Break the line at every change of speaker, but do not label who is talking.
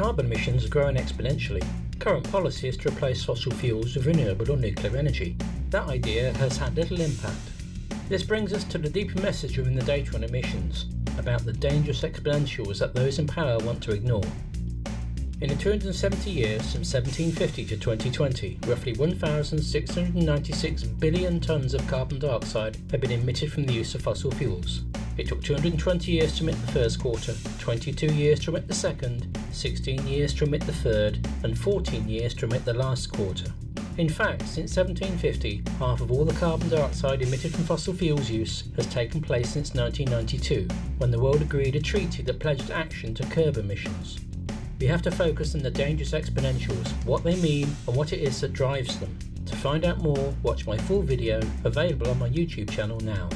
carbon emissions are growing exponentially. Current policy is to replace fossil fuels with renewable or nuclear energy. That idea has had little impact. This brings us to the deeper message within the data on emissions, about the dangerous exponentials that those in power want to ignore. In the 270 years from 1750 to 2020, roughly 1,696 billion tonnes of carbon dioxide have been emitted from the use of fossil fuels. It took 220 years to emit the first quarter, 22 years to emit the second, 16 years to emit the third, and 14 years to emit the last quarter. In fact, since 1750, half of all the carbon dioxide emitted from fossil fuels use has taken place since 1992, when the world agreed a treaty that pledged action to curb emissions. We have to focus on the dangerous exponentials, what they mean and what it is that drives them. To find out more, watch my full video, available on my YouTube channel now.